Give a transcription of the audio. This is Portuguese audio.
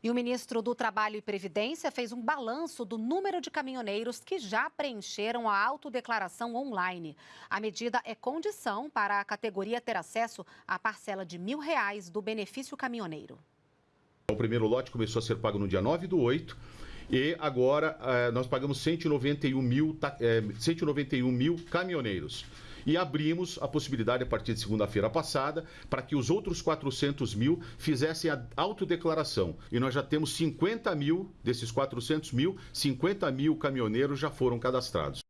E o ministro do Trabalho e Previdência fez um balanço do número de caminhoneiros que já preencheram a autodeclaração online. A medida é condição para a categoria ter acesso à parcela de mil reais do benefício caminhoneiro. O primeiro lote começou a ser pago no dia 9 do 8 e agora eh, nós pagamos 191 mil, 191 mil caminhoneiros e abrimos a possibilidade a partir de segunda-feira passada para que os outros 400 mil fizessem a autodeclaração. E nós já temos 50 mil desses 400 mil, 50 mil caminhoneiros já foram cadastrados.